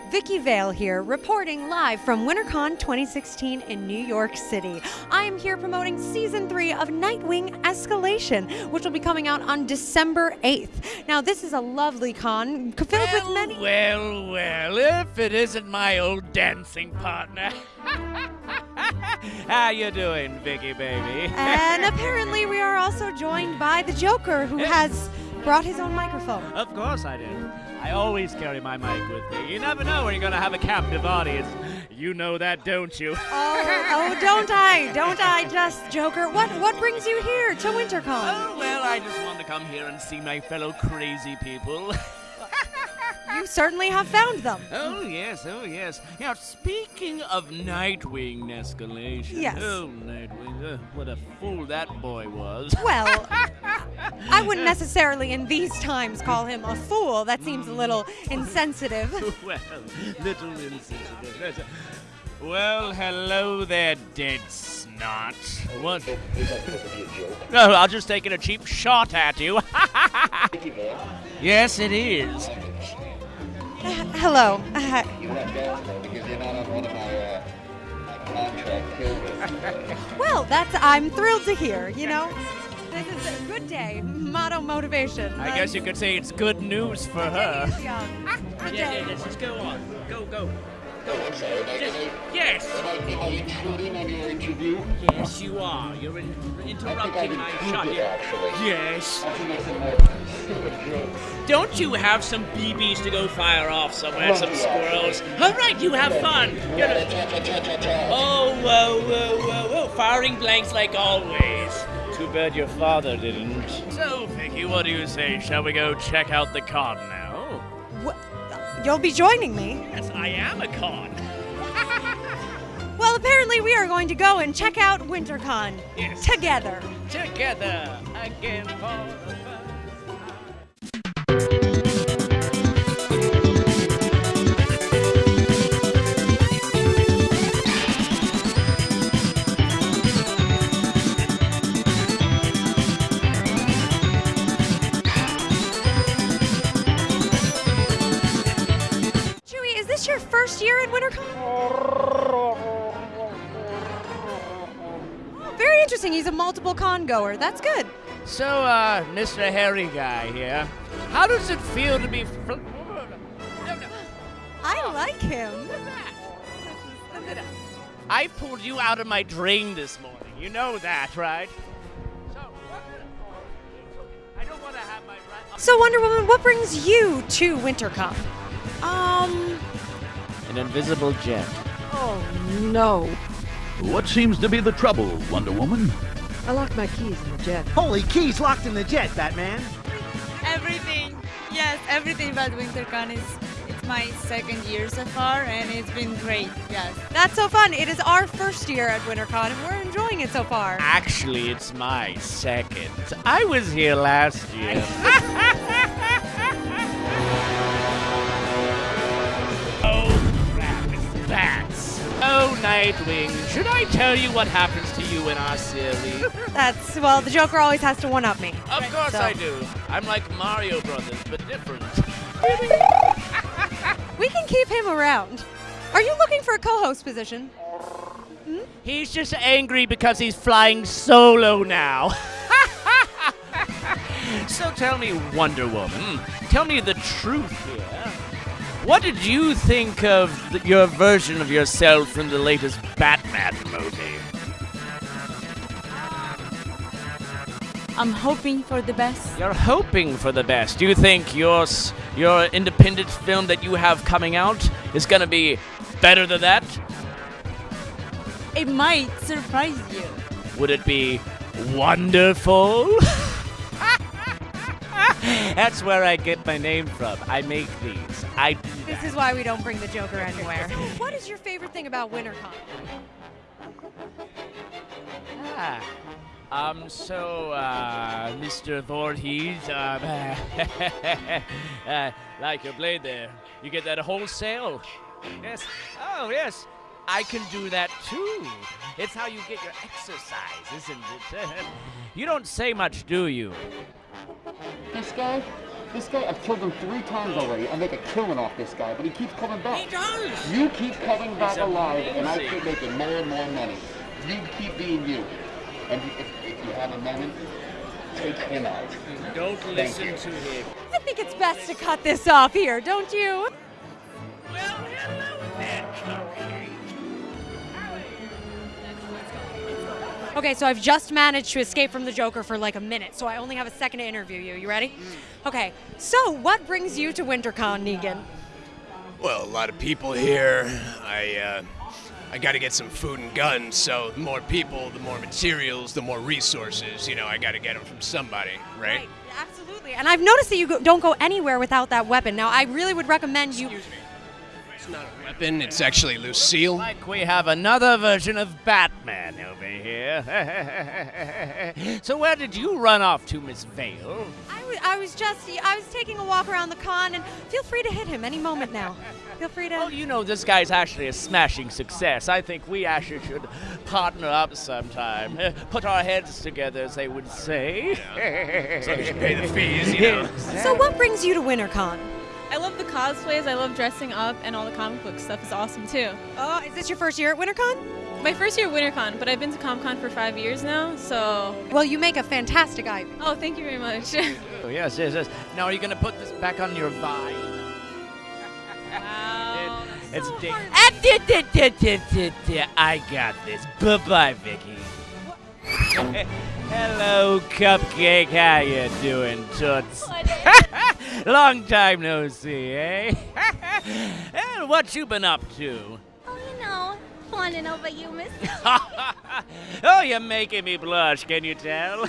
Hello, Vicki Vale here, reporting live from WinterCon 2016 in New York City. I am here promoting season three of Nightwing Escalation, which will be coming out on December 8th. Now, this is a lovely con filled well, with many. Well, well, if it isn't my old dancing partner. How you doing, Vicky baby? and apparently, we are also joined by the Joker, who eh? has brought his own microphone. Of course I did. I always carry my mic with me. You never know when you're going to have a captive audience. You know that, don't you? Oh, oh, don't I? Don't I just, Joker? What what brings you here to WinterCon? Oh, well, I just wanted to come here and see my fellow crazy people. You certainly have found them. Oh, yes, oh, yes. Now, speaking of Nightwing escalation. Yes. Oh, Nightwing. Uh, what a fool that boy was. Well, I wouldn't necessarily in these times call him a fool. That seems a little insensitive. well, little insensitive. Well, hello there, Deadshot. What? No, I'll just taking a cheap shot at you. yes, it is. Uh, hello. Uh, well, that's I'm thrilled to hear. You know, this is a good day. Motto motivation. I guess you could say it's good news for her. Good ah, ah, Yeah, day. yeah, let's just go on. Go, go. Go. I'm sorry, Just, yes. Am I, am I intruding on your interview? Yes, you are. You're in, interrupting my shot. it, Yes. I think I said more stupid jokes. Don't you have some BBs to go fire off somewhere, some squirrels? All right, you have fun. You're a-. Oh, whoa, whoa, whoa, whoa. Firing blanks like always. Too bad your father didn't. So, Vicky, what do you say? Shall we go check out the con now? Wha- You'll be joining me. Yes, I am a con. Well, apparently we are going to go and check out WinterCon Yes. together. Together again for this your first year at WinterCon? Oh, very interesting. He's a multiple con goer. That's good. So, uh, Mr. Harry Guy here, how does it feel to be. Fl- no, no. I like him. I pulled you out of my drain this morning. You know that, right? So, what I don't want to have my right. So, Wonder Woman, what brings you to WinterCon? Um, An invisible jet. oh no. What seems to be the trouble, Wonder Woman? I locked my keys in the jet. Holy keys locked in the jet, Batman. Everything, yes, everything about WinterCon is it's my second year so far, and it's been great. Yes. That's so fun. It is our first year at WinterCon, and we're enjoying it so far. Actually, it's my second. I was here last year. Oh, Nightwing, should I tell you what happens to you in our series? That's, well, the Joker always has to one up me. Of course So- I do. I'm like Mario Brothers, but different. We can keep him around. Are you looking for a co host position? Hmm? He's just angry because he's flying solo now. so tell me, Wonder Woman, tell me the truth here. What did you think of your version of yourself from the latest Batman movie? I'm hoping for the best. You're hoping for the best. Do you think your your independent film that you have coming out is gonna be better than that? It might surprise you. Would it be wonderful? That's where I get my name from. I make these. I do This is why we don't bring the Joker anywhere. what is your favorite thing about WinterCon? Ah. Um, so, uh, Mr. Voorhees, um, uh, like your blade there, you get that wholesale. Yes. Oh, yes. I can do that too. It's how you get your exercise, isn't it? you don't say much, do you? This guy? This guy, I've killed him three times already. I make a killing off this guy, but he keeps coming back. He does. You keep coming back He's alive, and I keep making more and more money. You keep being you. And if, if you have a moment, take him out. Don't Thank listen you. to him. I think it's best to cut this off here, don't you? Okay, so I've just managed to escape from the Joker for like a minute, so I only have a second to interview you. You ready? Okay, so what brings you to WinterCon, Negan? Well, a lot of people here. I uh, I got to get some food and guns. So the more people, the more materials, the more resources. You know, I got to get them from somebody, right? absolutely. And I've noticed that you go, don't go anywhere without that weapon. Now, I really would recommend you. Excuse me. It's not a weapon. It's actually Lucille. Like we have another version of Batman over here. so where did you run off to, Miss Vale? I was, I was just, I was taking a walk around the con, and feel free to hit him any moment now. Feel free to. Well, you know this guy's actually a smashing success. I think we actually should partner up sometime. Put our heads together, as they would say. As long as you pay the fees, you know. So, what brings you to WinterCon? I love the cosplays. I love dressing up, and all the comic book stuff is awesome too. Oh, is this your first year at WinterCon? My first year at WinterCon, but I've been to ComCon for five years now, so. Well, you make a fantastic Ivy. Oh, thank you very much. Oh, yes, yes, yes. Now, are you going to put this back on your vine? wow. It's so di- hard. Ah, I got this. Bye bye, Vicky. Hello, Cupcake. How you doing, Toots? Long time no see, eh? and what you been up to? Oh, you know, fawning over you, miss. oh, you're making me blush, can you tell?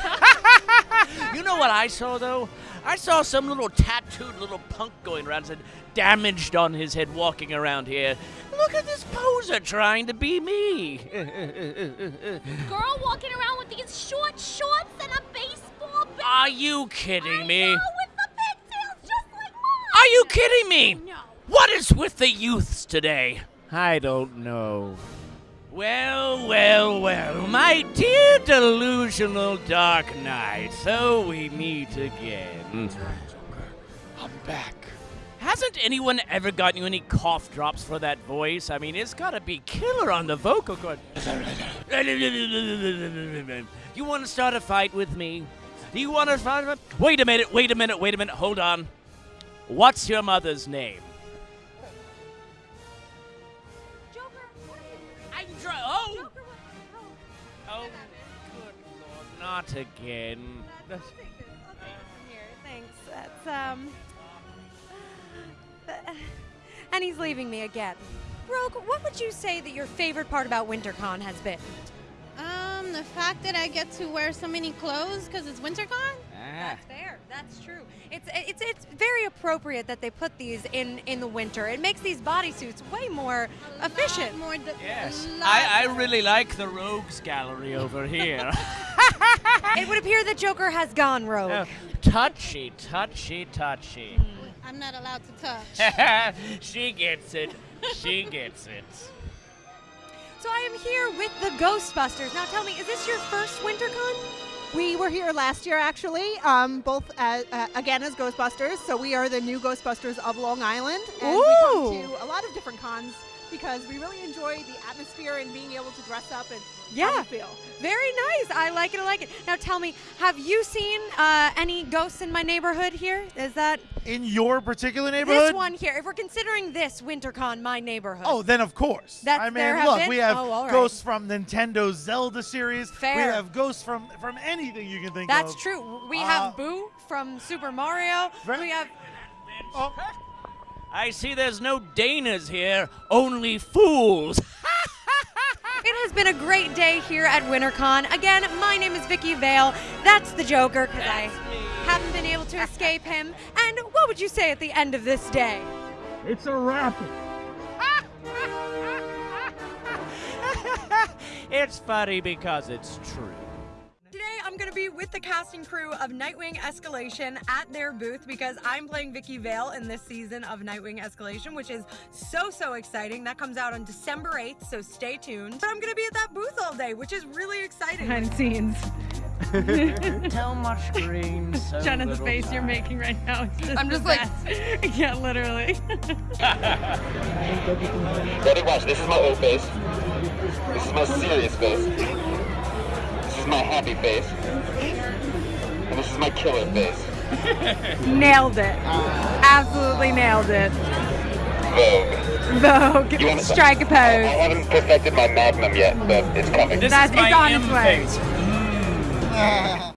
you know what I saw, though? I saw some little tattooed little punk going around, said damaged on his head walking around here. Look at this poser trying to be me. Girl walking around with these short shorts and a baseball bat. Are you kidding me? Know, Are you kidding me? Oh, no. What is with the youths today? I don't know. Well, well, well, my dear delusional Dark Knight, so we meet again. Hmm. I'm back. Hasn't anyone ever gotten you any cough drops for that voice? I mean, it's gotta be killer on the vocal cord. you wanna start a fight with me? Do you wanna fight? Wait a minute, wait a minute, wait a minute, hold on. What's your mother's name? Joker, what are you? I'm trying. Oh! Joker, what? Oh. Oh, good lord, not again. Let's take this. Okay, here, thanks. That's, um. And he's leaving me again. Rogue, what would you say that your favorite part about WinterCon has been? Um, the fact that I get to wear so many clothes because it's WinterCon. That's fair. That's true. It's it's it's very appropriate that they put these in in the winter. It makes these bodysuits way more efficient. Lot more. De- Yes. lot I, I really like the rogues gallery over here. it would appear that Joker has gone rogue. Oh, touchy, touchy, touchy. Hmm. I'm not allowed to touch. she gets it. She gets it. So I am here with the Ghostbusters. Now tell me, is this your first WinterCon? We were here last year, actually, um, both as, uh, again as Ghostbusters. So we are the new Ghostbusters of Long Island, and we come to a lot of different cons because we really enjoy the atmosphere and being able to dress up and Yeah. we feel. Very nice. I like it. I like it. Now tell me, have you seen uh, any ghosts in my neighborhood here? Is that In your particular neighborhood? this one here? If we're considering this WinterCon my neighborhood. Oh, then of course. That's- I mean, there have look, been? we have Oh, all right. ghosts from Nintendo's Zelda series. Fair. We have ghosts from from anything you can think That's of. That's true. We Uh, have Boo from Super Mario. Very- We have Oh, I see there's no Danas here, only fools. It has been a great day here at WinterCon. Again, my name is Vicki Vale. That's the Joker because I haven't been able to escape him. And what would you say at the end of this day? it's a wrap. it's funny because it's true. With the casting crew of Nightwing Escalation at their booth because I'm playing Vicki Vale in this season of Nightwing Escalation, which is so, so exciting. That comes out on December 8th, so stay tuned. But I'm going to be at that booth all day, which is really exciting. Behind the scenes. Too much green. So Jenna's little face you're making right now. Is just I'm just like- best. yeah, literally. Ready, watch. This is my old face. This is my serious face. This is my happy face. And this is my killer face. nailed it. Absolutely nailed it. Vogue. Vogue. You wanna- Strike a I pose. I haven't perfected my magnum yet, but it's coming. That's it's on its way.